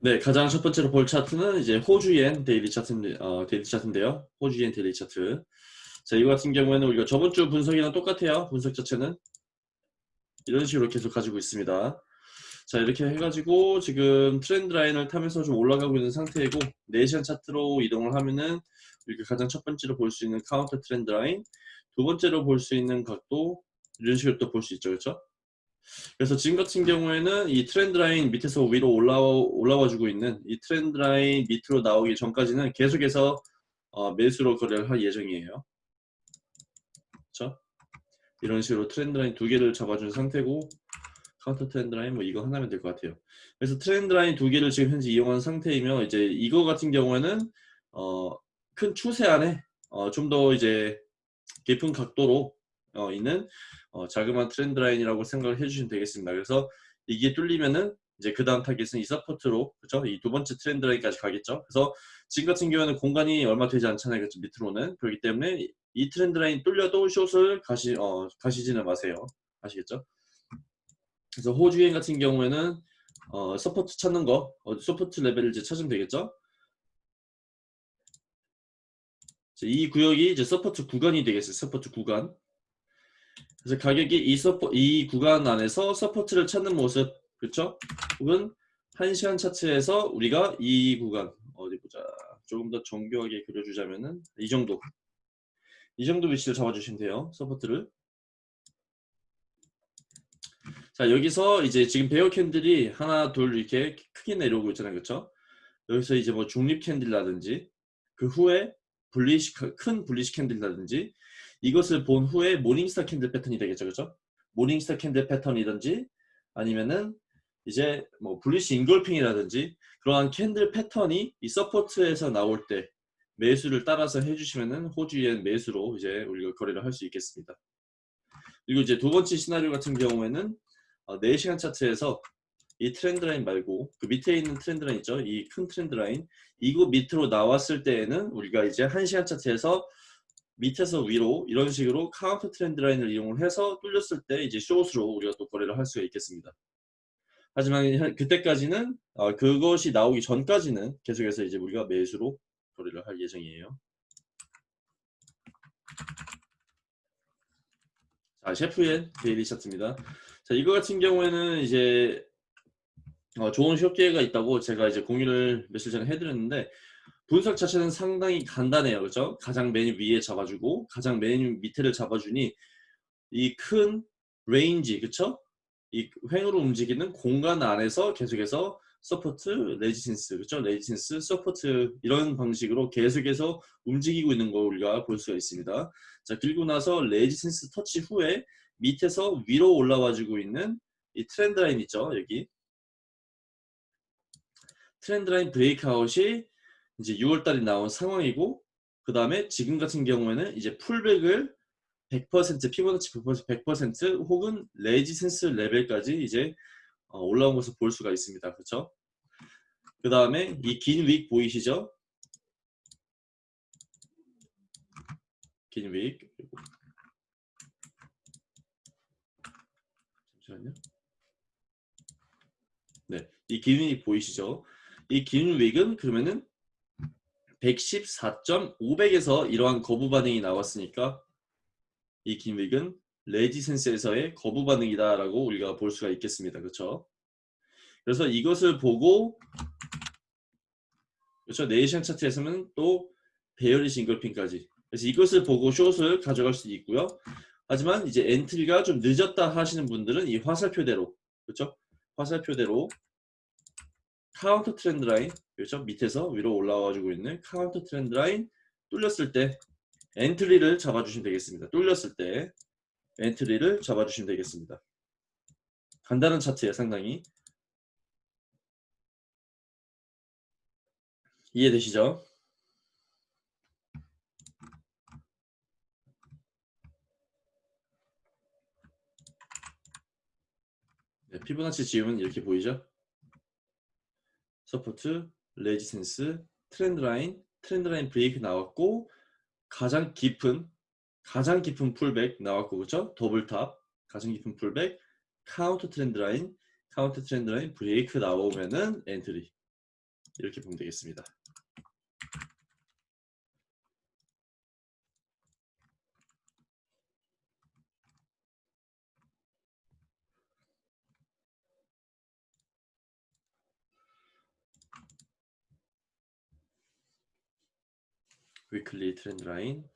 네, 가장 첫 번째로 볼 차트는 이제 호주엔 daily 차트, 어, daily 차트인데요. 호주엔 daily 차트. 자, 이거 같은 경우에는 우리가 저번 주 분석이랑 똑같아요. 분석 자체는. 이런 식으로 계속 가지고 있습니다. 자, 이렇게 해가지고 지금 trend line을 타면서 좀 올라가고 있는 상태이고, 4시간 차트로 이동을 하면은 이렇게 가장 첫 번째로 볼 수 있는 counter trend line, 두 번째로 볼 수 있는 각도, 이런 식으로 또 볼 수 있죠. 그렇죠? 그래서 지금 같은 경우에는 이 trend line 밑에서 위로 올라와, 올라와 주고 있는 이 trend line 밑으로 나오기 전까지는 계속해서 어, 매수로 거래를 할 예정이에요. 그렇죠? 이런 식으로 trend line 두 개를 잡아준 상태고 counter trend line 뭐 이거 하나면 될 것 같아요. 그래서 trend line 두 개를 지금 현재 이용한 상태이면 이제 이거 같은 경우에는 어, 큰 추세 안에 어, 좀 더 이제 깊은 각도로 어, 있는 어, 자그마한 trend line이라고 생각을 해주시면 되겠습니다. 그래서 이게 뚫리면은 이제 그 다음 타겟은 이 support로 그죠? 이 두 번째 trend line까지 가겠죠. 그래서 지금 같은 경우에는 공간이 얼마 되지 않잖아요. 그렇죠? 밑으로는 그렇기 때문에 이 trend line 뚫려도 short을 가시 어, 가시지는 마세요. 아시겠죠? 그래서 호주엔 같은 경우에는 어, support 찾는 거 어, support 레벨을 이제 찾으면 되겠죠. 이 구역이 이제 support 구간이 되겠어요. support 구간. 그래서 가격이 이, suppor-, 이 구간 안에서 support를 찾는 모습 그렇죠? 혹은 1시간 차트에서 우리가 이 구간 어디 보자. 조금 더 정교하게 그려주자면은 이 정도. 이 정도 위치를 잡아주시면 돼요 support를. 자 여기서 이제 지금 bear candle이 하나 둘 이렇게 크게 내려오고 있잖아요 그렇죠 여기서 이제 뭐 중립 candle라든지 그 후에 bullish 큰 bullish candle이라든지 이것을 본 후에 morning star candle 패턴이 되겠죠. 그렇죠? morning star candle 패턴이든지 아니면은 이제 뭐 bullish engulfing이라든지 그러한 candle 패턴이 이 support에서 나올 때 매수를 따라서 해주시면은 호주엔 매수로 이제 우리가 거래를 할 수 있겠습니다. 그리고 이제 두 번째 시나리오 같은 경우에는 4시간 어, 차트에서 이 trend line 말고 그 밑에 있는 trend line 있죠? 이 큰 trend line 이거 밑으로 나왔을 때에는 우리가 이제 1시간 차트에서 밑에서 위로 이런 식으로 counter trend line을 이용을 해서 뚫렸을 때 이제 숏으로 우리가 또 거래를 할 수가 있겠습니다. 하지만 그때까지는 어, 그것이 나오기 전까지는 계속해서 이제 우리가 매수로 거래를 할 예정이에요. 자, 셰프의 daily 차트입니다. 자, 이거 같은 경우에는 이제 어, 좋은 숏 기회가 있다고 제가 이제 공유를 며칠 전에 해드렸는데 분석 자체는 상당히 간단해요. 그죠? 가장 맨 위에 잡아주고 가장 맨 밑에를 잡아주니 이 큰 range 그쵸? 이 횡으로 움직이는 공간 안에서 계속해서 support, resistance, 그쵸? resistance, support 이런 방식으로 계속해서 움직이고 있는 거 우리가 볼 수가 있습니다. 자, 그리고 나서 resistance 터치 후에 밑에서 위로 올라와주고 있는 이 trend line 있죠? 여기 trend line breakout이 이제 6월달에 나온 상황이고 그 다음에 지금 같은 경우에는 이제 pullback을 100% 피보나치 100%, 100% 혹은 resistance 레벨까지 이제 어, 올라온 것을 볼 수가 있습니다. 그렇죠? 그 다음에 이 긴 wick 보이시죠? 긴 윅. 잠시만요. 네, 이 긴 윅 보이시죠? 이 긴 윅은 그러면은 114.500에서 이러한 거부 반응이 나왔으니까 이 긴윅은 레지센스에서의 거부 반응이다라고 우리가 볼 수가 있겠습니다. 그렇죠? 그래서 이것을 보고 그렇죠? 네 시간 차트에서는 또 bearish engulfing까지 그래서 이것을 보고 숏을 가져갈 수 있고요. 하지만 이제 entry가 좀 늦었다 하시는 분들은 이 화살표대로 그렇죠? 화살표대로 counter trend line 그렇죠? 밑에서 위로 올라와가지고 있는 counter trend line 뚫렸을 때 entry를 잡아주시면 되겠습니다. 뚫렸을 때 entry를 잡아주시면 되겠습니다. 간단한 차트에 상당히 이해되시죠? 네, 피보나치 지금은 이렇게 보이죠? support, resistance, trend line, trend line break 나왔고 가장 깊은 가장 깊은 pullback 나왔고 그렇죠? double top 가장 깊은 pullback counter trend line 카운터 트렌드 라인 브레이크 나오면은 엔트리 이렇게 보면 되겠습니다. 위클리 트렌드 라인.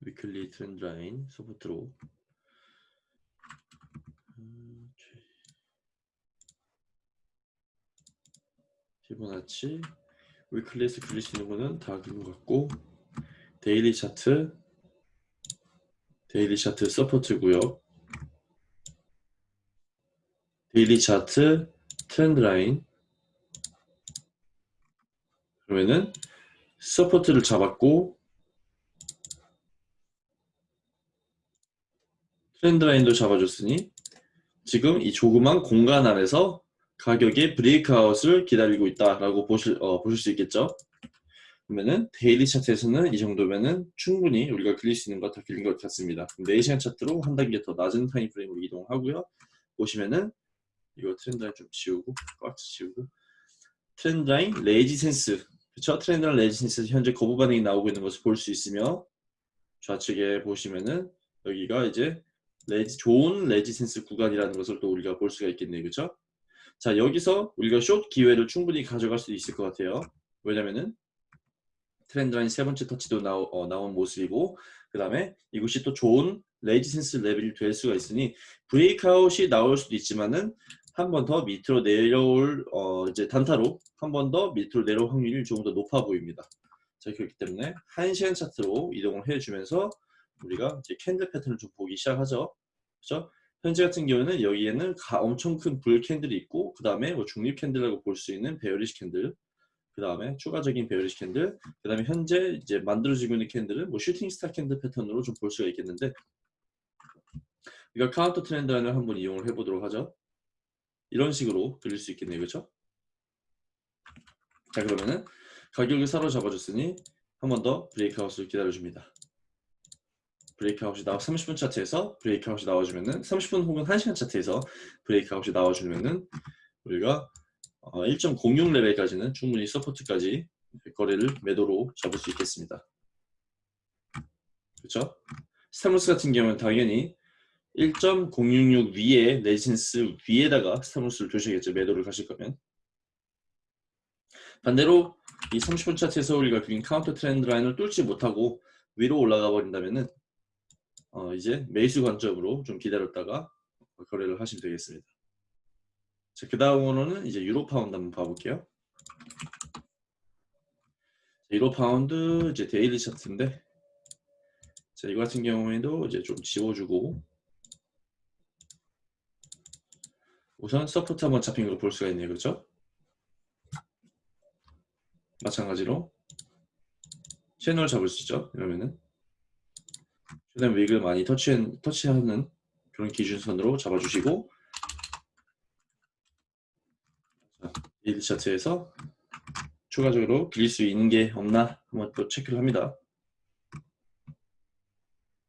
weekly trend line support로 음, 피보나치. weekly에서 있는 거는 다 그린 것 같고. daily 차트. daily 차트 support고요 daily 차트 trend line 그러면은 support를 잡았고 trend line도 잡아줬으니 지금 이 조그만 공간 안에서 가격의 breakout을 기다리고 있다라고 보실, 어, 보실 수 있겠죠. 그러면은 daily 차트에서는 이 정도면은 충분히 우리가 그릴 수 있는 것 다 그린 것 같습니다. 4시간 차트로 한 단계 더 낮은 time frame으로 이동하고요. 보시면은 이거 trend line 좀 지우고 꽉 지우고 trend line resistance 그쵸? trend line resistance 현재 거부 반응이 나오고 있는 것을 볼 수 있으며 좌측에 보시면은 여기가 이제 resis, 좋은 resistance 구간이라는 것을 또 우리가 볼 수가 있겠네요. 그렇죠? 자 여기서 우리가 숏 기회를 충분히 가져갈 수 있을 것 같아요. 왜냐면은 trend line 세 번째 터치도 나오, 어, 나온 모습이고 그 다음에 이곳이 또 좋은 resistance level이 될 수가 있으니 breakout이 나올 수도 있지만은 한 번 더 밑으로 내려올 어, 이제 단타로 한 번 더 밑으로 내려올 확률이 조금 더 높아 보입니다. 자 그렇기 때문에 한 시간 차트로 이동을 해주면서 우리가 이제 candle 패턴을 좀 보기 시작하죠. 그렇죠? 현재 같은 경우는 여기에는 가, 엄청 큰 bull candle이 있고 그 다음에 뭐 중립 candle이라고 볼 수 있는 bearish candle 그 다음에 추가적인 bearish candle 그 다음에 현재 이제 만들어지고 있는 candle은 뭐 shooting star candle 패턴으로 좀 볼 수가 있겠는데 우리가 counter trend line을 한번 이용을 해보도록 하죠. 이런 식으로 그릴 수 있겠네요. 그렇죠? 자 그러면은 가격을 사로잡아줬으니 한 번 더 breakout을 기다려줍니다. breakout이 나와 30분 차트에서 breakout이 나와주면은 30분 혹은 1시간 차트에서 breakout이 나와주면은 우리가 1.06 어, level까지는 충분히 support까지 거래를 매도로 잡을 수 있겠습니다. 그렇죠? stop loss 같은 경우는 당연히 1.066 위에 resistance 위에다가 stop loss를 두셔야겠죠. 매도를 가실 거면. 반대로 이 30분 차트에서 우리가 그린 counter trend line을 뚫지 못하고 위로 올라가 버린다면은 어, 이제 매수 관점으로 좀 기다렸다가 거래를 하시면 되겠습니다. 자, 그 다음으로는 이제 유로 파운드 한번 봐볼게요. 유로 파운드 이제 daily 차트인데 자, 이거 같은 경우에도 이제 좀 지워주고 우선 support 한번 잡힌 걸 볼 수가 있네요. 그렇죠? 마찬가지로 채널 잡을 수 있죠. 이러면은 최대한 wick을 많이 터치, 터치하는 그런 기준선으로 잡아주시고 일 차트에서 추가적으로 그릴 수 있는 게 없나 한번 또 체크를 합니다.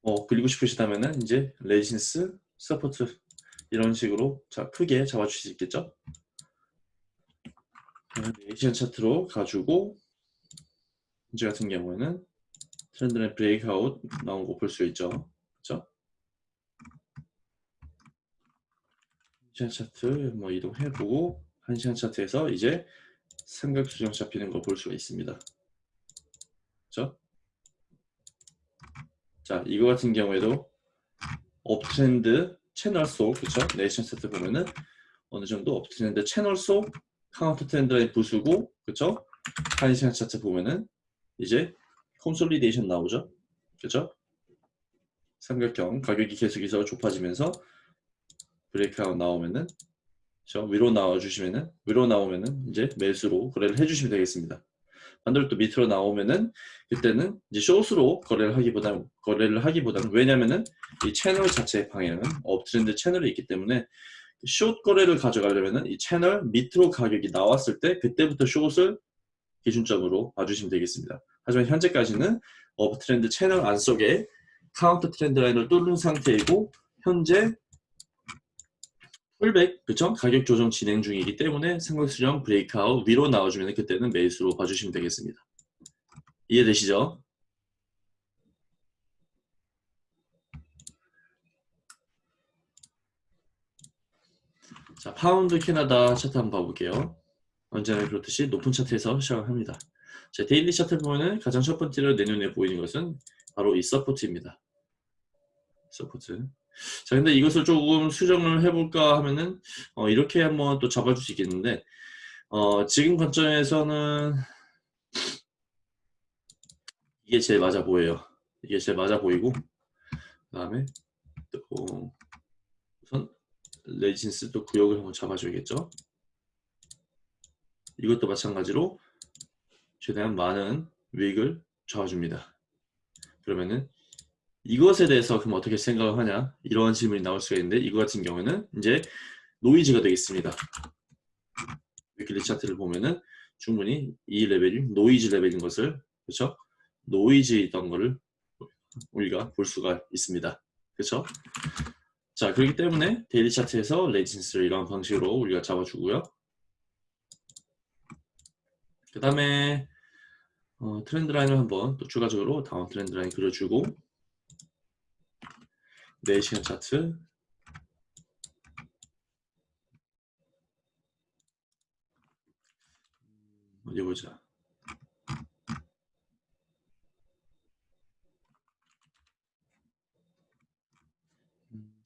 어, 그리고 싶으시다면 은 이제 resistance, support 이런 식으로 자, 크게 잡아주실 수 있겠죠? 네 시간 차트로 가지고 현재 같은 경우에는 trend line breakout 나온 거 볼 수 있죠. 그렇죠? 시간 차트 뭐 이동해보고 한 시간 차트에서 이제 삼각 수렴 잡히는 거 볼 수가 있습니다. 그렇죠? 자, 이거 같은 경우에도 uptrend 채널 속, 그렇죠? 네 시간 차트 보면은 어느 정도 uptrend 채널 속 counter trend line 부수고, 그렇죠? 한 시간 차트 보면은 이제 consolidation 나오죠. 그죠? 삼각형 가격이 계속해서 좁아지면서 breakout 나오면은 저 위로 나와 주시면은 위로 나오면은 이제 매수로 거래를 해주시면 되겠습니다. 또 밑으로 나오면은 그때는 이제 숏으로 거래를 하기보다는 거래를 하기보다는 왜냐면은 이 채널 자체의 방향은 uptrend 채널이 있기 때문에 숏 거래를 가져가려면은 이 채널 밑으로 가격이 나왔을 때 그때부터 숏을 기준점으로 봐주시면 되겠습니다. 하지만 현재까지는 uptrend 채널 안 속에 counter trend line을 뚫는 상태이고 현재 pullback 그쵸? 가격 조정 진행 중이기 때문에 삼각수렴 breakout 위로 나와주면 그때는 매수로 봐주시면 되겠습니다. 이해되시죠? 자 파운드 캐나다 차트 한번 봐볼게요. 언제나 그렇듯이 높은 차트에서 시작을 합니다. 자 daily 차트 보면은 가장 첫 번째로 내 눈에 보이는 것은 바로 이 support입니다. support. 자 근데 이것을 조금 수정을 해볼까 하면은 어, 이렇게 한번 또 잡아줄 수 있겠는데 어, 지금 관점에서는 이게 제일 맞아 보여요. 이게 제일 맞아 보이고 그 다음에 또 우선 resistance 또 구역을 한번 잡아줘야겠죠. 이것도 마찬가지로 최대한 많은 wick을 잡아줍니다. 그러면은 이것에 대해서 그럼 어떻게 생각을 하냐 이러한 질문이 나올 수가 있는데 이거 같은 경우는 이제 노이즈가 되겠습니다. weekly 차트를 보면은 충분히 이 레벨이 노이즈 레벨인 것을 그렇죠? 노이즈이던 거를 우리가 볼 수가 있습니다. 그렇죠? 자 그렇기 때문에 daily 차트에서 resistance를 이런 방식으로 우리가 잡아주고요. 그 다음에 어, trend line을 한번 또 추가적으로 down trend line 그려주고 4시간 차트. 어디 보자.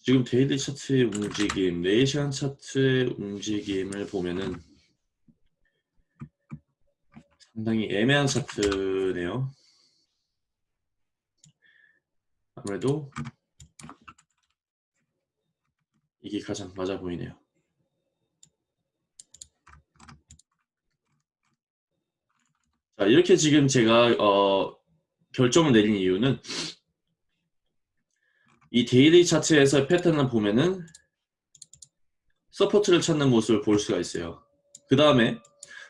지금 daily 차트의 움직임 4시간 차트의 움직임을 보면은 상당히 애매한 차트네요. 아무래도 이게 가장 맞아 보이네요. 자 이렇게 지금 제가 어, 결정을 내린 이유는 이 daily 차트에서 패턴을 보면은 support를 찾는 모습을 볼 수가 있어요. 그 다음에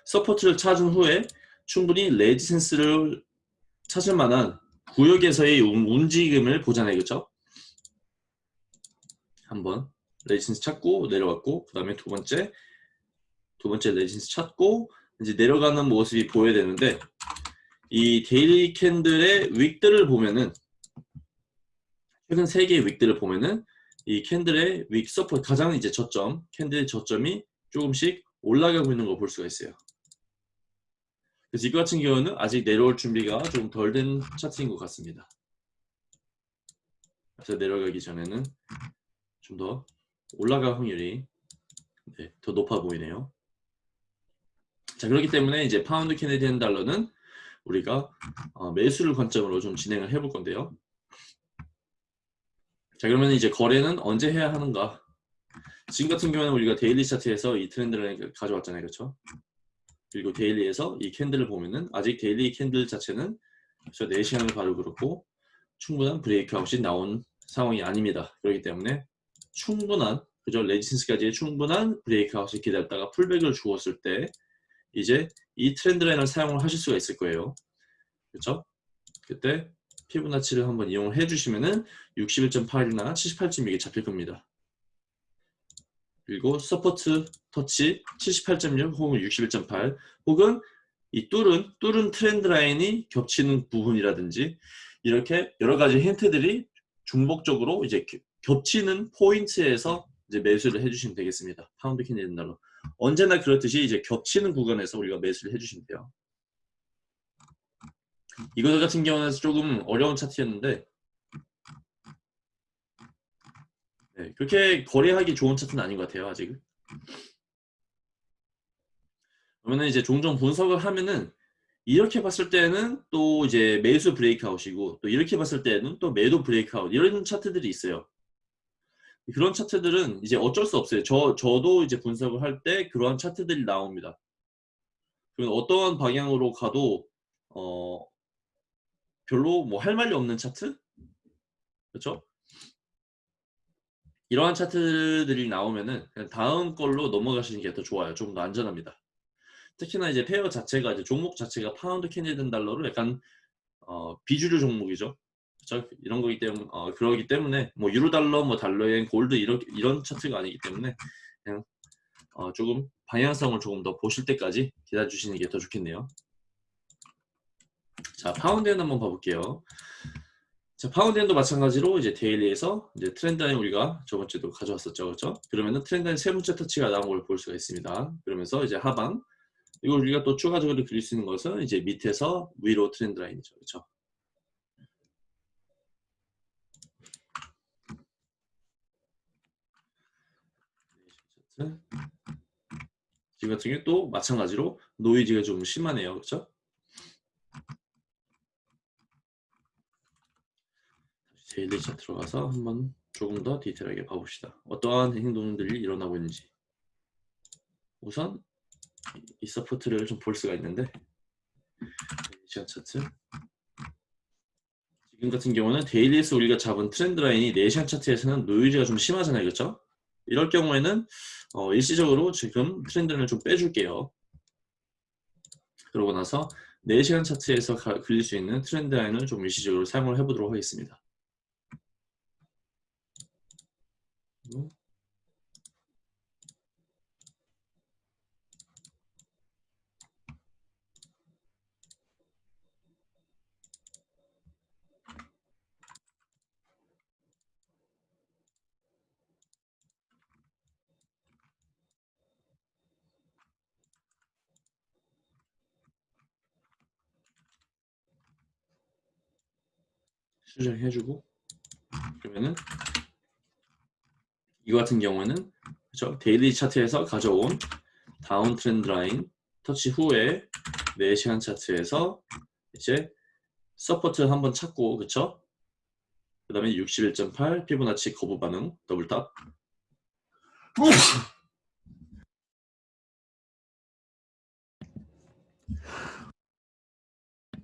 support를 찾은 후에 충분히 resistance를 찾을 만한 구역에서의 움직임을 보잖아요. 그렇죠? 한번 resistance 찾고 내려왔고 그 다음에 두 번째 두 번째 resistance 찾고 이제 내려가는 모습이 보여야 되는데 이 daily candle의 wick들을 보면은 최근 세 개의 wick들을 보면은 이 candle의 wick support 가장 이제 저점 candle의 저점이 조금씩 올라가고 있는 걸 볼 수가 있어요. 그래서 이거 같은 경우는 아직 내려올 준비가 좀 덜 된 차트인 것 같습니다. 그래서 내려가기 전에는 좀더 올라갈 확률이 네, 더 높아 보이네요. 자 그렇기 때문에 이제 파운드 Canadian 달러는 우리가 어, 매수를 관점으로 좀 진행을 해볼 건데요. 자 그러면 이제 거래는 언제 해야 하는가? 지금 같은 경우는 우리가 daily 차트에서 이 트렌드를 가져왔잖아요, 그렇죠? 그리고 daily에서 이 candle을 보면은 아직 daily candle 자체는 저 4시간을 봐도 그렇고 충분한 breakout이 나온 상황이 아닙니다. 그렇기 때문에 충분한 그죠 resistance까지 충분한 breakout을 기다렸다가 pullback을 주었을 때 이제 이 trend line을 사용을 하실 수가 있을 거예요. 그렇죠? 그때 피보나치를 한번 이용을 해주시면은 61.8이나 78.6이 잡힐 겁니다. 그리고 support 터치 78.6 혹은 61.8 혹은 이 뚫은 뚫은 trend line이 겹치는 부분이라든지 이렇게 여러 가지 힌트들이 중복적으로 이제 겹치는 포인트에서 이제 매수를 해주시면 되겠습니다. 파운드 Canadian 달러. 언제나 그렇듯이 이제 겹치는 구간에서 우리가 매수를 해주시면 돼요. 이거 같은 경우는 조금 어려운 차트였는데 네, 그렇게 거래하기 좋은 차트는 아닌 것 같아요 아직은. 그러면 이제 종종 분석을 하면은 이렇게 봤을 때는 또 이제 매수 브레이크아웃이고 또 이렇게 봤을 때는 또 매도 브레이크아웃 이런 차트들이 있어요. 그런 차트들은 이제 어쩔 수 없어요. 저, 저도 이제 분석을 할 때 그러한 차트들이 나옵니다. 그럼 어떠한 방향으로 가도 어 별로 뭐 할 말이 없는 차트? 그렇죠? 이러한 차트들이 나오면은 그냥 다음 걸로 넘어가시는 게 더 좋아요. 좀더 안전합니다. 특히나 이제 pair 자체가 이제 종목 자체가 파운드 Canadian 달러로 약간 어, 비주류 종목이죠. 그렇죠? 이런 거기 때문에 어, 그러기 때문에 뭐 유로 달러, 뭐 달러엔 골드 이런 이런 차트가 아니기 때문에 그냥 어, 조금 방향성을 조금 더 보실 때까지 기다려 주시는 게 더 좋겠네요. 자, 파운드엔 한번 봐볼게요. 자, 파운드엔도 마찬가지로 이제 daily에서 이제 trend line 우리가 저번 주에도 가져왔었죠. 그렇죠? 그러면은 trend line 세 번째 터치가 나온 걸 볼 수가 있습니다. 그러면서 이제 하방 이걸 우리가 또 추가적으로 그릴 수 있는 것은 이제 밑에서 위로 trend line이죠. 그렇죠? 지금 같은 경우 또 마찬가지로 노이즈가 좀 심하네요. 그렇죠? daily 차트 들어가서 한번 조금 더 디테일하게 봐봅시다. 어떠한 행동들이 일어나고 있는지. 우선 이 support를 좀 볼 수가 있는데 시간 차트 지금 같은 경우는 daily에서 우리가 잡은 trend line이 4시간 차트에서는 노이즈가 좀 심하잖아요. 그렇죠? 이럴 경우에는 어, 일시적으로 지금 트렌드 라인을 좀 빼줄게요. 그러고 나서 4시간 차트에서 가, 그릴 수 있는 트렌드 라인을 좀 일시적으로 사용을 해보도록 하겠습니다. 수정해주고 그러면은 이 같은 경우는 그렇죠? daily 차트에서 가져온 down trend line 터치 후에 4시간 차트에서 이제 support 한번 찾고 그쵸? 그 다음에 61.8 피보나치 거부 반응 double top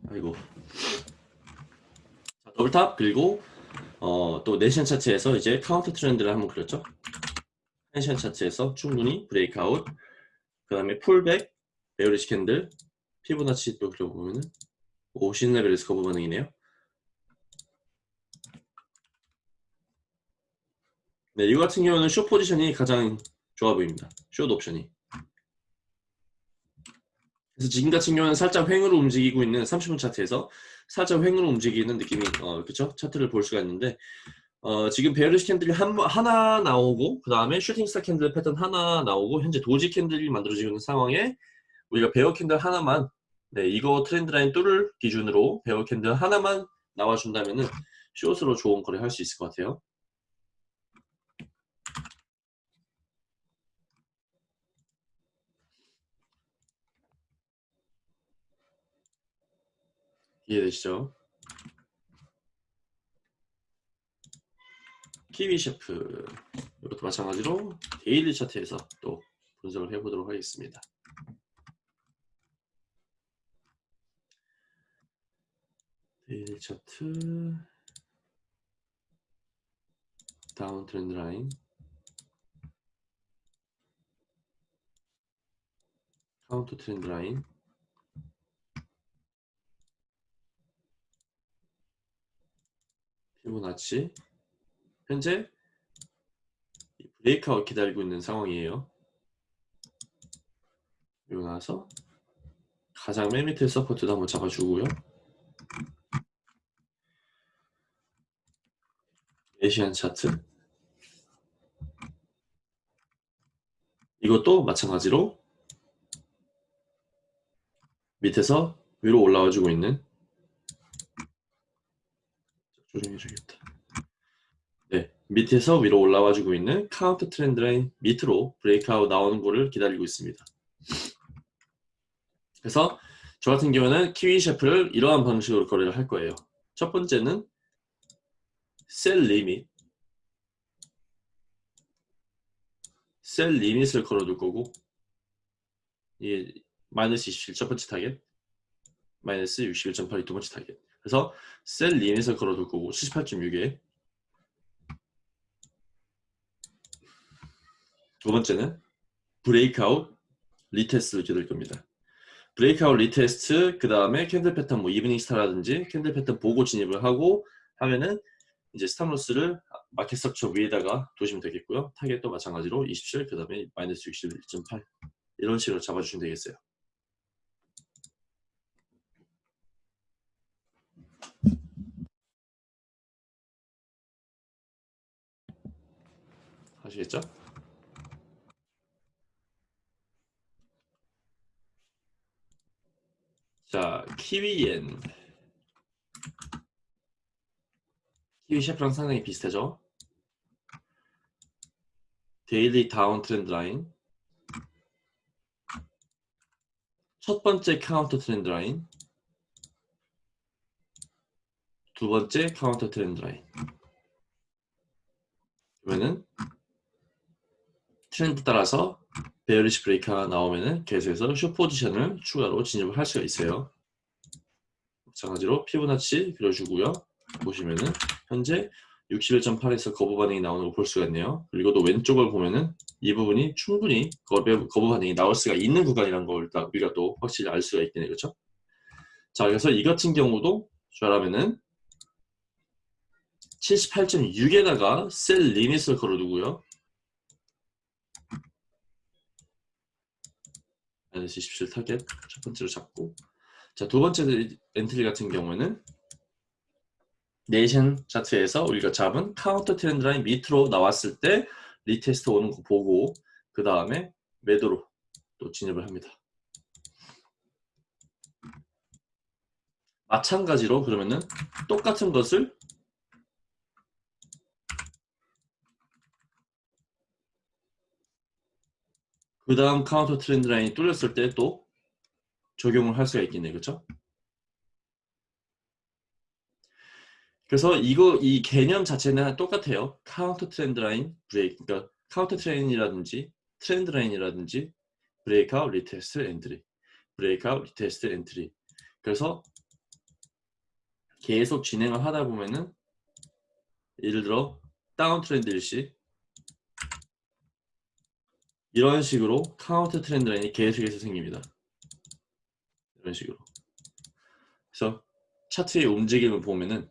아이고 자, double top 그리고 어, 또 네 시간 차트에서 이제 counter trend를 한번 그렸죠. 네 시간 차트에서 충분히 breakout 그 다음에 pullback bearish candle 피보나치 또 그려보면은 50레벨에서 거부 반응이네요. 네, 이거 같은 경우는 쇼 포지션이 가장 좋아 보입니다. 숏 옵션이. 그래서 지금 같은 경우는 살짝 횡으로 움직이고 있는 30분 차트에서 살짝 횡으로 움직이는 느낌이 어 그쵸 차트를 볼 수가 있는데 어 지금 bearish candle이 한, 하나 나오고 그 다음에 shooting star candle 패턴 하나 나오고 현재 doji candle이 만들어지고 있는 상황에 우리가 bear candle 하나만 네 이거 trend line 뚫을 기준으로 bear candle 하나만 나와준다면 은 숏으로 좋은 거래 할 수 있을 것 같아요. 이해되시죠? 키위 CHF 이것도 마찬가지로 daily 차트에서 또 분석을 해보도록 하겠습니다. daily 차트 down trend line counter trend line 피보나치 현재 breakout 기다리고 있는 상황이에요. 그리고 나서 가장 맨 밑에 support도 한번 잡아주고요. 네 시간 차트 이것도 마찬가지로 밑에서 위로 올라와 주고 있는 조정해 주겠다. 네, 밑에서 위로 올라와주고 있는 counter trend line 밑으로 breakout 나오는 거를 기다리고 있습니다. 그래서 저 같은 경우는 키위 CHF를 이러한 방식으로 거래를 할 거예요. 첫 번째는 sell limit sell limit을 걸어둘 거고 이게 마이너스 27첫 번째 타겟 마이너스 61.8이 두 번째 타겟 그래서 sell limit을 걸어둘 거고 78.6에 두 번째는 breakout retest를 기다릴 겁니다. breakout retest 그 다음에 candle 패턴 뭐 evening star라든지 candle 패턴 보고 진입을 하고 하면은 이제 stop loss를 market structure 위에다가 두시면 되겠고요. 타겟도 마찬가지로 27, 그 다음에 마이너스 61.8 이런 식으로 잡아주시면 되겠어요. 아시겠죠? 자, 키위엔 키위 CHF랑 상당히 비슷하죠? daily down trend line 첫 번째 counter trend line 두 번째 counter trend line 그러면은 트렌드 따라서 bearish break가 나오면은 계속해서 숏 포지션을 추가로 진입을 할 수가 있어요. 마찬가지로 피부나치 그려주고요. 보시면은 현재 61.8에서 거부 반응이 나오는 거볼 수가 있네요. 그리고 또 왼쪽을 보면은 이 부분이 충분히 거부, 거부 반응이 나올 수가 있는 구간이라는 걸 우리가 또 확실히 알 수가 있겠네요. 그렇죠? 자, 그래서 이 같은 경우도 저라면은 78.6에다가 셀 리밋을 걸어두고요. 마이너스 27 타겟 첫 번째로 잡고 자 두 번째 entry 같은 경우에는 네 시간 차트에서 우리가 잡은 counter trend line 밑으로 나왔을 때 retest 오는 거 보고 그 다음에 매도로 또 진입을 합니다. 마찬가지로 그러면은 똑같은 것을 그 다음 counter trend line이 뚫렸을 때 또 적용을 할 수가 있겠네요. 그렇죠? 그래서 이거 이 개념 자체는 똑같아요. counter trend line break 그러니까 counter trend이라든지 trend line이라든지 breakout retest entry breakout retest entry 그래서 계속 진행을 하다 보면은 예를 들어 down trend 일 시 이런 식으로 counter trend line이 계속해서 생깁니다. 이런 식으로. 그래서 차트의 움직임을 보면은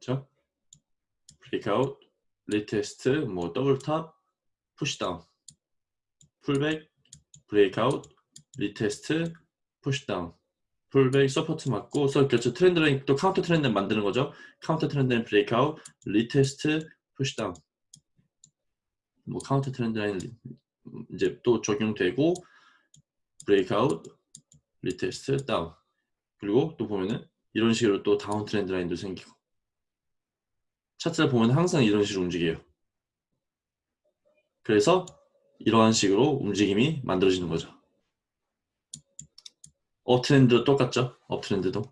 그렇죠? breakout, retest, 뭐 double top, push down, pullback, breakout, retest, push down, pullback, support 맞고, 서 그렇죠. trend line 또 counter trend 만드는 거죠. counter trend breakout, retest, push down. 뭐 counter trend line 이제 또 적용되고 breakout, retest, down. 그리고 또 보면은 이런 식으로 또 다운 트렌드 라인도 생기고 차트를 보면 항상 이런 식으로 움직여요. 그래서 이러한 식으로 움직임이 만들어지는 거죠. 업트렌드도 똑같죠. 업트렌드도.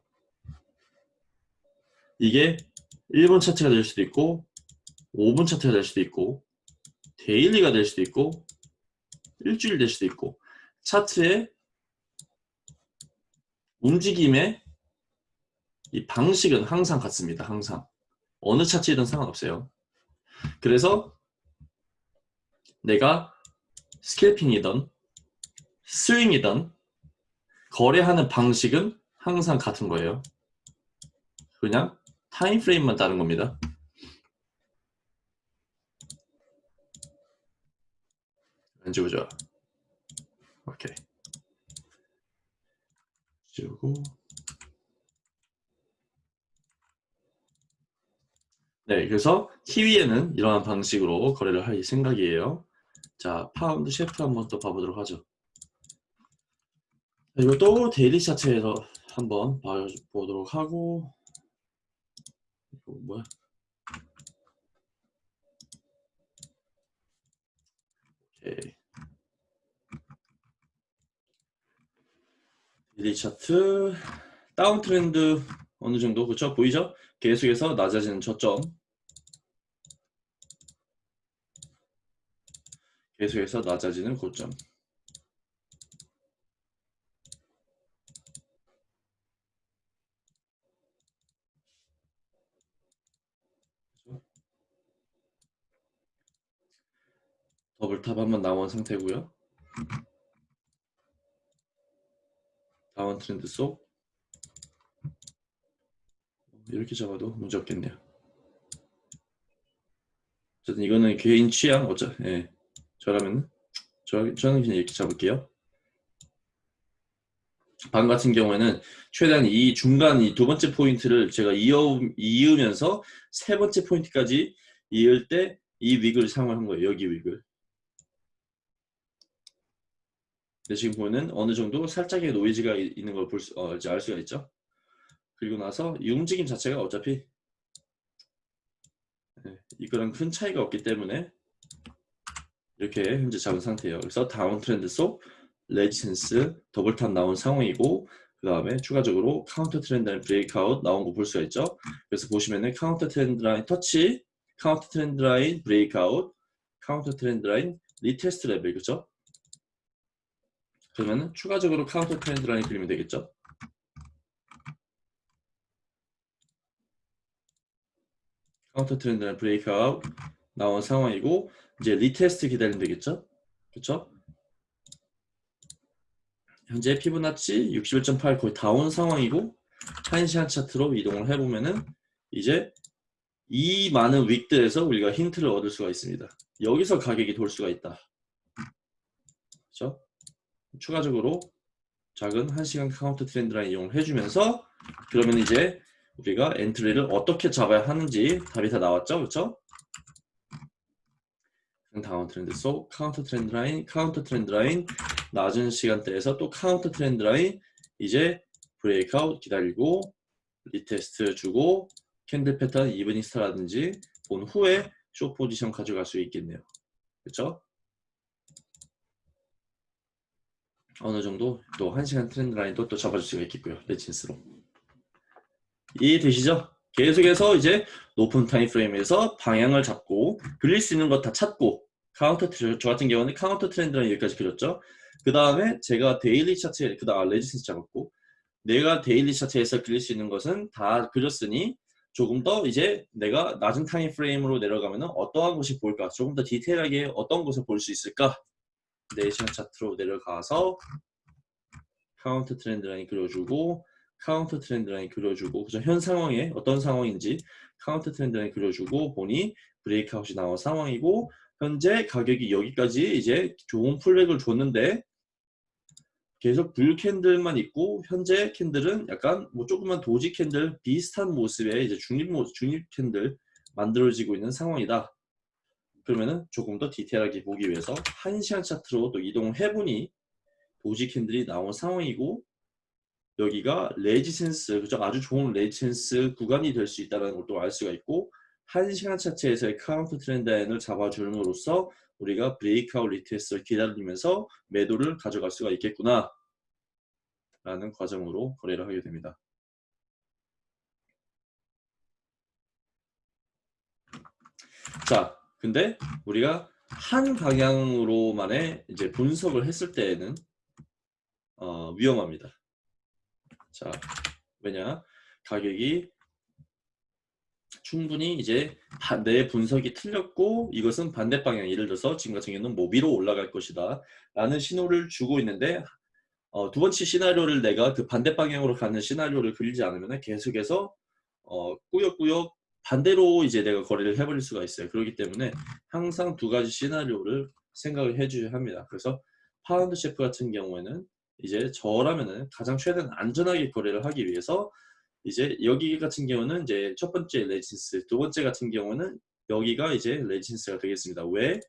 이게 1분 차트가 될 수도 있고 5분 차트가 될 수도 있고 데일리가 될 수도 있고 일주일 될 수도 있고 차트의 움직임의 이 방식은 항상 같습니다. 항상. 어느 차트이든 상관없어요. 그래서 내가 스캘핑이든 스윙이든 거래하는 방식은 항상 같은 거예요. 그냥 타임 프레임만 다른 겁니다. 왠지 보죠. 오케이. 지우고 네, 그래서 키위에는 이러한 방식으로 거래를 할 생각이에요. 자, 파운드 CHF 한번 또 봐보도록 하죠. 이것도 daily 차트에서 한번 봐보도록 하고 이거 뭐야? 오케이. 데일리 차트 다운 트렌드 어느 정도 그쵸 보이죠? 계속해서 낮아지는 저점 계속해서 낮아지는 고점 double double top 한번 나온 상태고요. down trend 속 이렇게 잡아도 문제 없겠네요. 어쨌든 이거는 개인 취향 어차 예. 저라면 저, 저는 그냥 이렇게 잡을게요. 방 같은 경우에는 최대한 이 중간 이 두 번째 포인트를 제가 이어, 이으면서 세 번째 포인트까지 이을 때 이 wick을 사용한 거예요. 여기 wick을. 지금 보면은 어느 정도 살짝의 노이즈가 있는 걸 볼 수, 어, 알 수가 있죠. 그리고 나서 이 움직임 자체가 어차피 네, 이거랑 큰 차이가 없기 때문에 이렇게 현재 잡은 상태예요. 그래서 down trend 속 resistance double top 나온 상황이고 그 다음에 추가적으로 counter trend breakout 나온 거 볼 수가 있죠. 그래서 보시면은 counter trend line 터치, counter trend line breakout, counter trend line retest level 그죠? 그러면은 추가적으로 counter trend line 그리면 되겠죠. counter trend line breakout 나온 상황이고 이제 retest 기다리면 되겠죠. 그렇죠? 현재 피보나치 61.8 거의 다 온 상황이고 1시간 차트로 이동을 해보면은 이제 이 많은 wick들에서 우리가 힌트를 얻을 수가 있습니다. 여기서 가격이 돌 수가 있다. 그렇죠? 추가적으로 작은 1시간 counter trend line 이용을 해주면서 그러면 이제 우리가 entry를 어떻게 잡아야 하는지 답이 다 나왔죠? 그렇죠? down trend 속 counter trend line, counter trend line 낮은 시간대에서 또 counter trend line 이제 breakout 기다리고 retest 주고 candle 패턴 evening star라든지 본 후에 short position 가져갈 수 있겠네요. 그렇죠? 어느 정도 또 1시간 trend line도 또 잡아줄 수가 있겠고요. resistance로. 이해되시죠? 계속해서 이제 높은 time frame에서 방향을 잡고 그릴 수 있는 것 다 찾고 카운터 저 같은 경우는 counter trend line 여기까지 그렸죠. 그 다음에 제가 daily 차트에 그 다음 resistance 잡았고 내가 daily 차트에서 그릴 수 있는 것은 다 그렸으니 조금 더 이제 내가 낮은 time frame으로 내려가면 어떠한 것이 보일까 조금 더 디테일하게 어떤 것을 볼 수 있을까 4시간 차트로 내려가서 counter trend line 그려주고 counter trend line 그려주고 그죠? 현 상황에 어떤 상황인지 counter trend line 그려주고 보니 breakout이 나온 상황이고 현재 가격이 여기까지 이제 좋은 pullback을 줬는데 계속 bull candle만 있고 현재 candle은 약간 뭐 조그만 doji candle 비슷한 모습의 이제 중립 모 중립 candle 만들어지고 있는 상황이다. 그러면은 조금 더 디테일하게 보기 위해서 1시간 차트로 또 이동을 해보니 doji candle이 나온 상황이고 여기가 resistance 그죠 아주 좋은 resistance 구간이 될 수 있다는 것도 알 수가 있고 1시간 차트에서의 counter trend line을 잡아줌으로써 우리가 breakout retest를 기다리면서 매도를 가져갈 수가 있겠구나 라는 과정으로 거래를 하게 됩니다. 자, 근데 우리가 한 방향으로만의 이제 분석을 했을 때에는 어, 위험합니다. 자, 왜냐? 가격이 충분히 이제 내 분석이 틀렸고 이것은 반대 방향 예를 들어서 지금 같은 경우는 뭐 위로 올라갈 것이다 라는 신호를 주고 있는데 어, 두 번째 시나리오를 내가 그 반대 방향으로 가는 시나리오를 그리지 않으면 계속해서 어, 꾸역꾸역 반대로 이제 내가 거래를 해버릴 수가 있어요 그렇기 때문에 항상 두 가지 시나리오를 생각을 해주셔야 합니다 그래서 파운드 셰프 같은 경우에는 이제 저라면은 가장 최대한 안전하게 거래를 하기 위해서 이제 여기 같은 경우는 이제 첫 번째 resistance, 두 번째 같은 경우는 여기가 이제 resistance가 되겠습니다. 왜?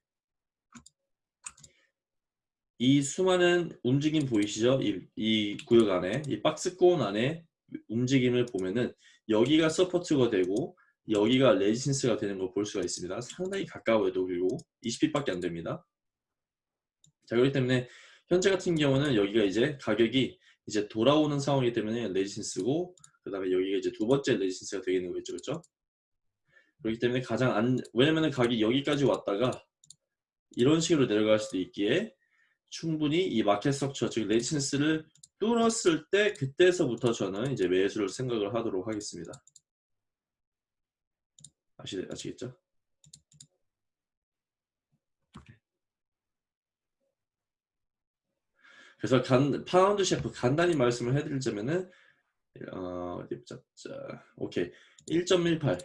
이 수많은 움직임 보이시죠? 이, 이 구역 안에, 이 박스권 안에 움직임을 보면은 여기가 support가 되고 여기가 resistance가 되는 걸 볼 수가 있습니다. 상당히 가까워요. 그리고 20 pip밖에 안 됩니다. 자, 그렇기 때문에 현재 같은 경우는 여기가 이제 가격이 이제 돌아오는 상황이기 때문에 resistance고 그 다음에 여기가 이제 두 번째 resistance가 되겠는 거겠죠. 그렇죠? 그렇기 때문에 가장 안 왜냐면 가격이 여기까지 왔다가 이런 식으로 내려갈 수도 있기에 충분히 이 market structure 즉 resistance를 뚫었을 때 그때서부터 저는 이제 매수를 생각을 하도록 하겠습니다. 아시, 아시겠죠? 그래서 간, 파운드 셰프 간단히 말씀을 해드리자면은 어, 자, 자, 오케이. 1.18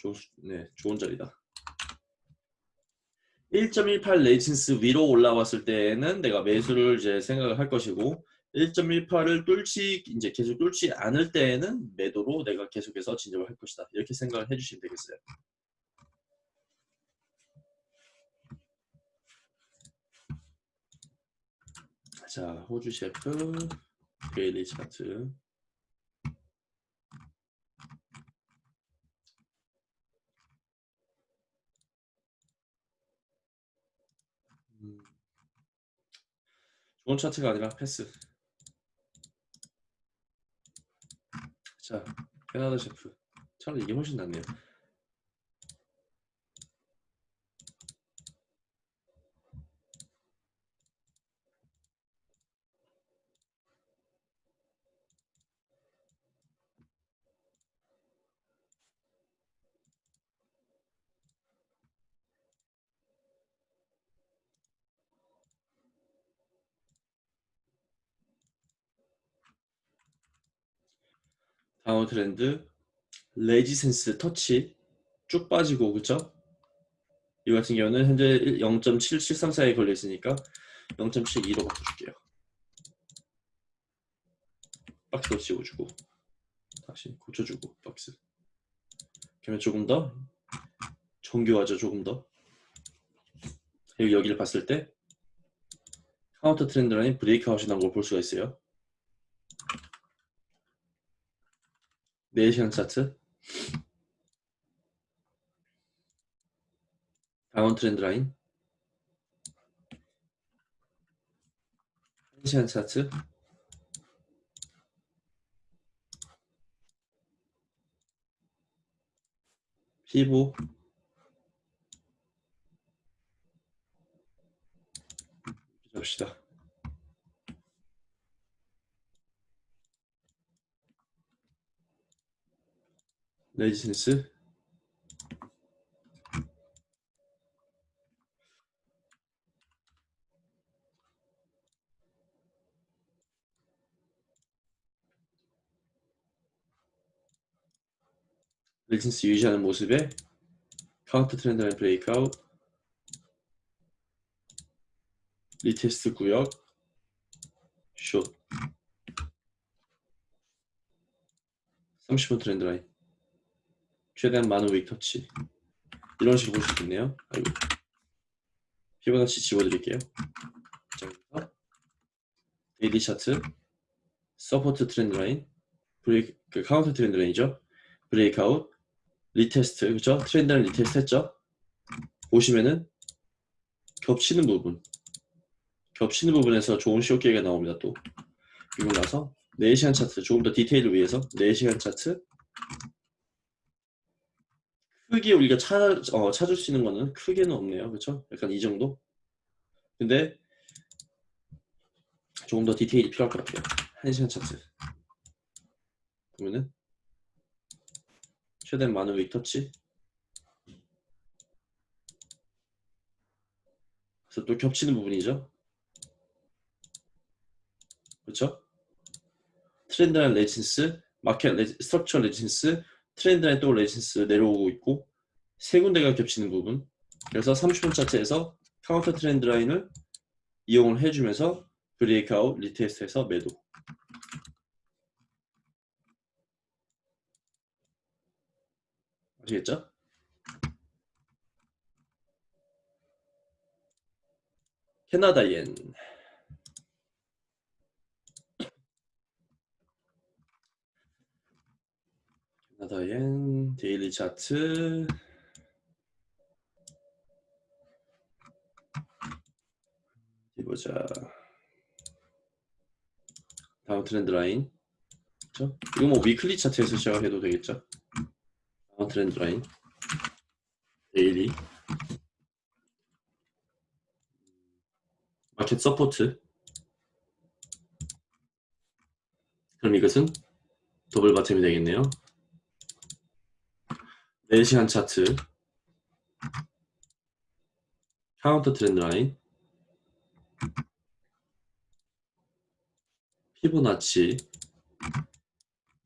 좋은 네 좋은 자리다. 1.18 resistance 위로 올라왔을 때는 내가 매수를 이제 생각을 할 것이고 1.18을 뚫지 이제 계속 뚫지 않을 때에는 매도로 내가 계속해서 진입을 할 것이다. 이렇게 생각을 해주시면 되겠어요. 자, 호주 셰프 데일리 차트 음, 좋은 차트가 아니라 패스. 자, 캐나다 셰프. 차라리 이게 훨씬 낫네요. down trend resistance 터치 쭉 빠지고 그쵸? 이 같은 경우는 현재 0.7734에 걸려 있으니까 0.72로 바꿔줄게요. 박스도 씌워주고 다시 고쳐주고 박스. 그러면 조금 더 정교하죠 조금 더. 그리고 여기를 봤을 때 counter trend line breakout이 나온 걸 볼 수가 있어요. 4시간 차트? 다운 트렌드 라인? 1시간 차트? 피부? 잡시다 레지센스. 레지센스 유지하는 모습에 카운터 트렌드 라인 브레이크아웃. 리테스트 구역. 숏. 30분 trend line 최대한 많은 way touch. 이런 식으로 볼수 있겠네요. 아이고. 피보나치 지워드릴게요. 자 daily chart. Support trend line. Break 그 counter trend line이죠. Breakout. Retest 그죠 trend line retest 했죠? 보시면은 겹치는 부분. 겹치는 부분에서 좋은 쇼기가 나옵니다 또. 그리고 나서 4시간 차트 조금 더 디테일을 위해서 4시간 차트 크게 우리가 찾, 어, 찾을 수 있는 거는 크게는 없네요. 그렇죠 약간 이 정도? 근데 조금 더 디테일이 필요할 것 같아요. 1시간 차트. 보면은 최대한 많은 way touch. 그래서 또 겹치는 부분이죠. 그렇죠 trend line resistance, market resi, structure resistance, trend line 또 resistance 내려오고 있고 세 군데가 겹치는 부분. 그래서 30분 차트에서 counter trend line을 이용을 해주면서 breakout retest해서 매도. 아시겠죠? 캐나다엔 나다엔 데일리 차트. 보자. 다음 트렌드 라인. 그렇죠? 이거 뭐 weekly chart에서 시작을 해도 되겠죠? 다음 trend line. Daily. Market support. 그럼 이것은 double bottom이 되겠네요 4시간 차트. Counter trend line. 피보나치.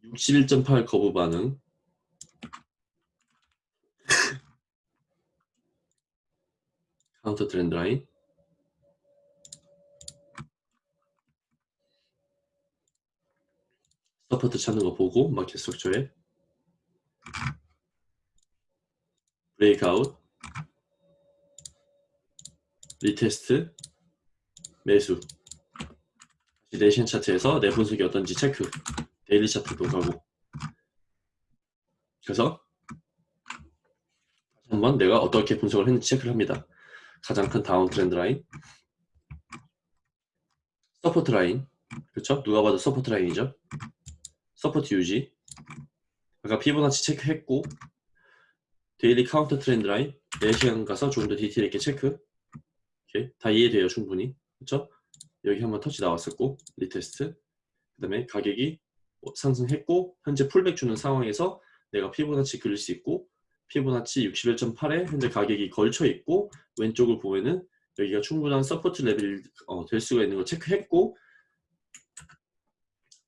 61.8 거부 반응. 카운터 트렌드 라인. 서포트 찾는 거 보고 마켓 스트럭처에 브레이크아웃 Retest 매수. 네 시간 차트에서 내 분석이 어떤지 체크. Daily chart도 가고. 그래서 한번 내가 어떻게 분석을 했는지 체크를 합니다. 가장 큰 down trend line support line. 그렇죠? 누가 봐도 support line이죠. Support 유지. 아까 피보나치 체크했고 Daily counter trend line. 4시간 가서 좀 더 디테일 있게 체크. 오케이. 다 이해돼요 충분히. 그렇죠? 여기 한번 터치 나왔었고 retest. 그 다음에 가격이 상승했고 현재 pullback 주는 상황에서 내가 피보나치 그릴 수 있고 피보나치 61.8에 현재 가격이 걸쳐 있고 왼쪽을 보면은 여기가 충분한 support level이 어, 될 수가 있는 걸 체크했고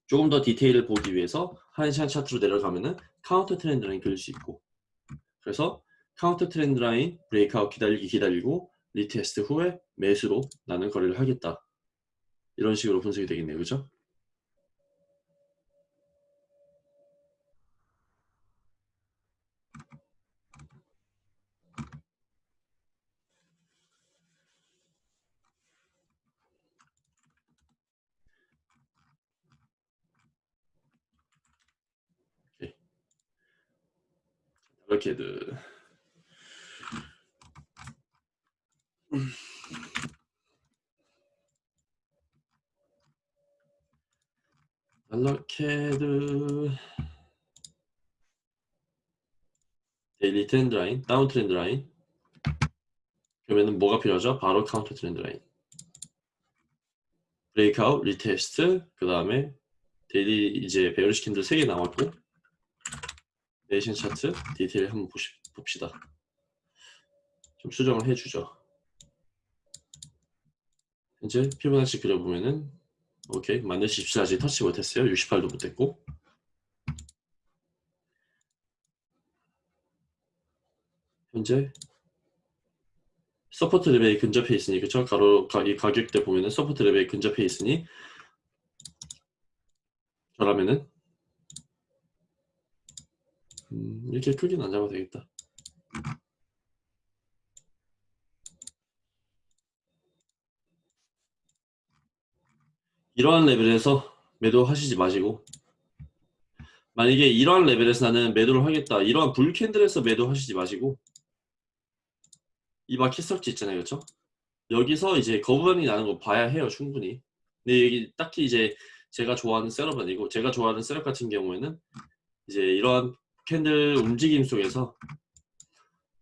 조금 더 디테일을 보기 위해서 한시간 차트로 내려가면은 counter trend line 그릴 수 있고 그래서 counter trend line breakout 기다리기 기다리고 retest 후에 매수로 나는 거래를 하겠다 이런 식으로 분석이 되겠네요 그죠? 이렇게드 알로케드 daily trend line, down trend line. 그러면은 뭐가 필요하죠? 바로 counter trend line. Breakout, retest 그 다음에 Daily 이제 bearish candle 3개 나왔고 네 시간 차트 디테일 한번 보시, 봅시다. 좀 수정을 해주죠. 현재 피보나치 그려보면은 오케이 14 아직 터치 못했어요. 68도 못했고. 현재 support level이 근접해 있으니 그쵸? 가로 가기 가격대 보면은 support level이 근접해 있으니 저라면은 음, 이렇게 크긴 안 잡아도 되겠다. 이러한 레벨에서 매도하시지 마시고 만약에 이러한 레벨에서 나는 매도를 하겠다 이러한 bull candle에서 매도하시지 마시고 이 market structure 있잖아요 그렇죠 여기서 이제 거부반응이 나는 거 봐야 해요 충분히. 근데 여기 딱히 이제 제가 좋아하는 setup은 아니고 제가 좋아하는 setup 같은 경우에는 이제 이러한 candle 움직임 속에서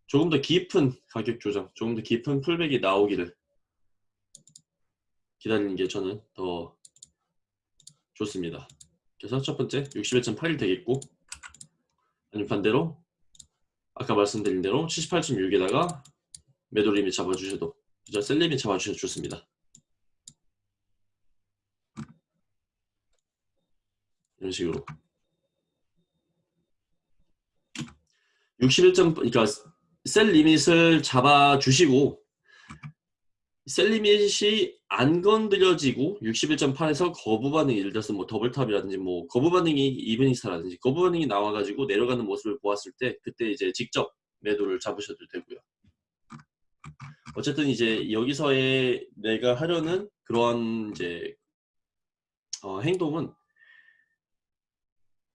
조금 더 깊은 가격 조정 조금 더 깊은 pullback이 나오기를 기다리는 게 저는 더 좋습니다. 그래서 첫 번째 61.8일 되겠고 아니면 반대로 아까 말씀드린 대로 78.6에다가 매도 limit 잡아주셔도 그죠? Sell limit 잡아주셔도 좋습니다. 이런 식으로 61점 그러니까 sell limit을 잡아 주시고 sell limit이 안 건드려지고 61.8에서 거부 반응이 예를 들어서 뭐 double top이라든지 뭐 거부 반응이 evening star라든지 거부 반응이 나와 가지고 내려가는 모습을 보았을 때 그때 이제 직접 매도를 잡으셔도 되고요. 어쨌든 이제 여기서의 내가 하려는 그러한 이제 어, 행동은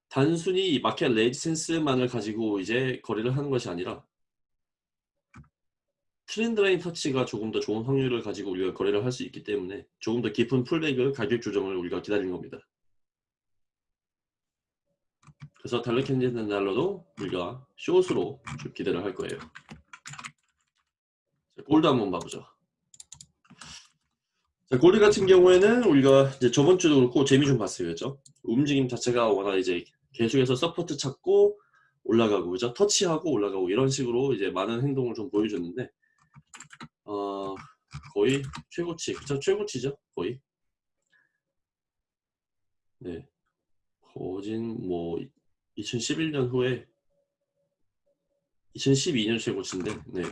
단순히 마켓 레지센스만을 가지고 이제 거래를 하는 것이 아니라 트렌드 라인 터치가 조금 더 좋은 확률을 가지고 우리가 거래를 할 수 있기 때문에 조금 더 깊은 풀백을 가격 조정을 우리가 기다리는 겁니다. 그래서 달러 Canadian 달러도 우리가 숏으로 좀 기대를 할 거예요. 자, 골드 한번 봐보죠. 자, 골드 같은 경우에는 우리가 이제 저번 주도 그렇고 재미 좀 봤어요. 그죠? 움직임 자체가 워낙 이제 계속해서 support 찾고 올라가고 그죠? 터치하고 올라가고 이런 식으로 이제 많은 행동을 좀 보여줬는데 어, 거의 최고치, 그쵸? 최고치죠? 거의. 네. 거진 뭐 2011년 후에 2012년 최고치인데 네.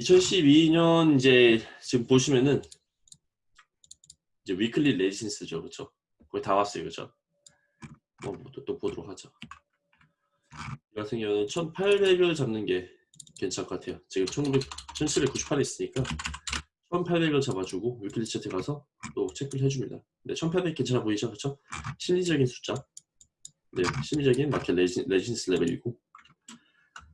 2012년 이제 지금 보시면은 이제 위클리 레지센스죠, 그렇죠? 거의 다 왔어요, 그렇죠? 뭐 또, 또 보도록 하죠. 이 같은 경우는 1800을 잡는 게 괜찮을 것 같아요. 지금 1900, 1798에 있으니까 1800을 잡아주고 weekly 차트 가서 또 체크를 해줍니다. 네, 1800 괜찮아 보이죠, 그렇죠? 심리적인 숫자. 네, 심리적인 마켓 resi, resistance 레벨이고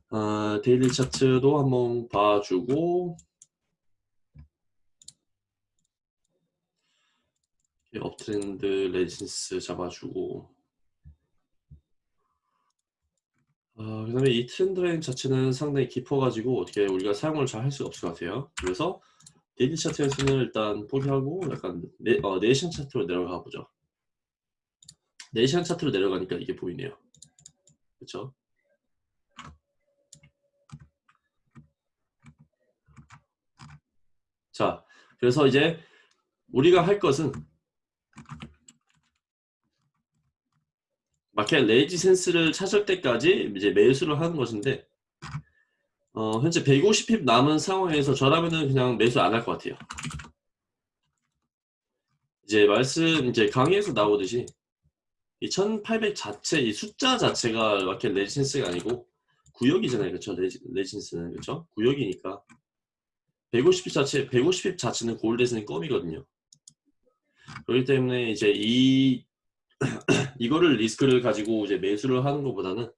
아, daily 차트도 한번 봐주고 uptrend resistance 잡아주고 아, 그 다음에 이 트렌드 라인 자체는 상당히 깊어가지고 어떻게 우리가 사용을 잘 할 수가 없을 것 같아요. 그래서 daily 차트에서는 일단 포기하고 약간 네, 어, 네 시간 차트로 내려가 보죠. 네 시간 차트로 내려가니까 이게 보이네요. 그렇죠 자 그래서 이제 우리가 할 것은 마켓 resistance를 찾을 때까지 이제 매수를 하는 것인데 어, 현재 150핍 남은 상황에서 저라면은 그냥 매수 안 할 것 같아요. 이제 말씀 이제 강의에서 나오듯이 이 1800 자체 이 숫자 자체가 마켓 레지센스가 아니고 구역이잖아요. 그렇죠? 레지, 레지센스는 그렇죠? 구역이니까 150핍 자체 150핍 자체는 골드에서는 껌이거든요. 그렇기 때문에 이제 이 이거를 리스크를 가지고 이제 매수를 하는 것보다는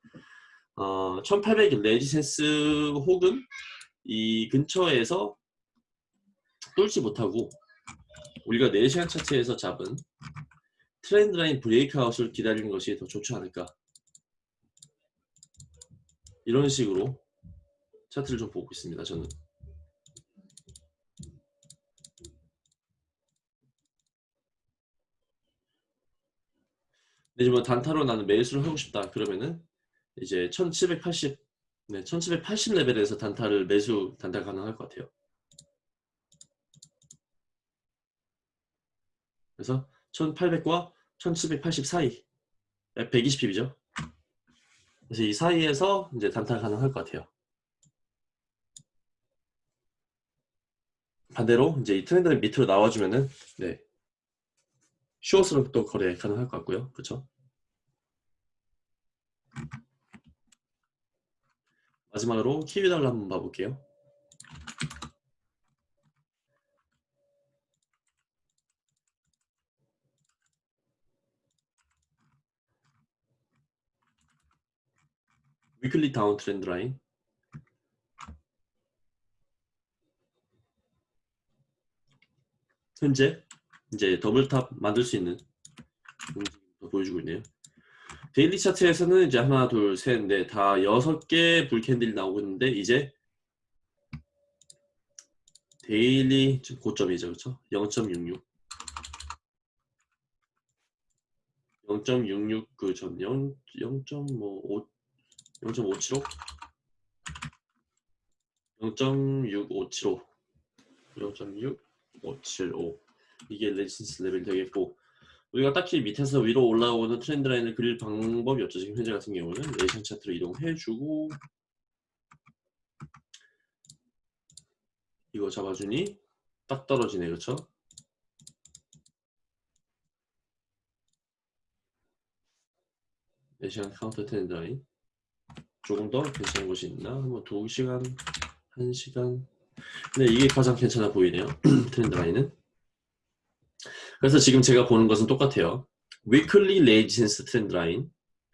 어, 1800 레지센스 혹은 이 근처에서 뚫지 못하고 우리가 4시간 차트에서 잡은 트렌드 라인 브레이크아웃을 기다리는 것이 더 좋지 않을까. 이런 식으로 차트를 좀 보고 있습니다 저는 근데 뭐 단타로 나는 매수를 하고 싶다 그러면은 이제 1780 네, 1780 레벨에서 단타를 매수 단타 가능할 것 같아요. 그래서 1800과 1780 사이 120핍이죠. 그래서 이 사이에서 이제 단타 가능할 것 같아요. 반대로 이제 이 트렌드 밑으로 나와주면은 네 슈어스로 또 거래 가능할 것 같고요. 그렇죠? 마지막으로 키위 달러 한번 봐볼게요. weekly downtrend 라인 현재 이제 double top 만들 수 있는 움직임을 보여주고 있네요. daily 차트에서는 이제 하나, 둘, 셋, 넷, 다 여섯 개 bull candle이 나오고 있는데 이제 daily 지금 고점이죠, 그렇죠? 0.66 0.66 그전 0.5 0.575 0.6575 0.6575 이게 resistance 레벨 되겠고 우리가 딱히 밑에서 위로 올라오는 트렌드 라인을 그릴 방법이 없죠. 지금 현재 같은 경우는 네 시간 차트로 이동해주고 이거 잡아주니 딱 떨어지네 그렇죠? 레이션 카운터 트렌드 라인 조금 더 괜찮은 곳이 있나? 한번 2시간, 1시간 네 이게 가장 괜찮아 보이네요 트렌드 라인은 그래서 지금 제가 보는 것은 똑같아요. weekly resistance 트렌드 라인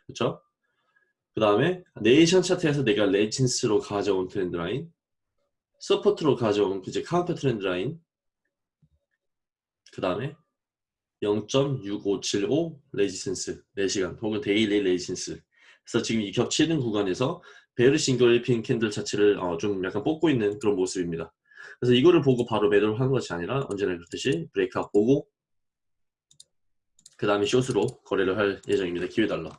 그렇죠? 그 다음에 네 시간 차트에서 내가 resistance로 가져온 트렌드 라인 support로 가져온 이제 카운터 트렌드 라인 그 다음에 0.6575 resistance 4시간 혹은 daily resistance 그래서 지금 이 겹치는 구간에서 bear signal인 pin candle 자체를 어, 좀 약간 뽑고 있는 그런 모습입니다. 그래서 이거를 보고 바로 매도를 하는 것이 아니라 언제나 그렇듯이 breakout 보고 그 다음에 숏으로 거래를 할 예정입니다. 키위 달러.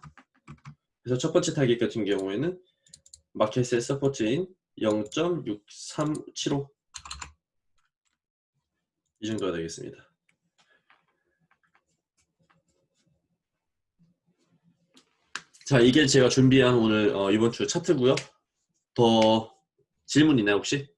그래서 첫 번째 타깃 같은 경우에는 마켓의 support인 0.6375 이 정도가 되겠습니다. 자 이게 제가 준비한 오늘 어, 이번 주 차트고요. 더 질문 있나요 혹시?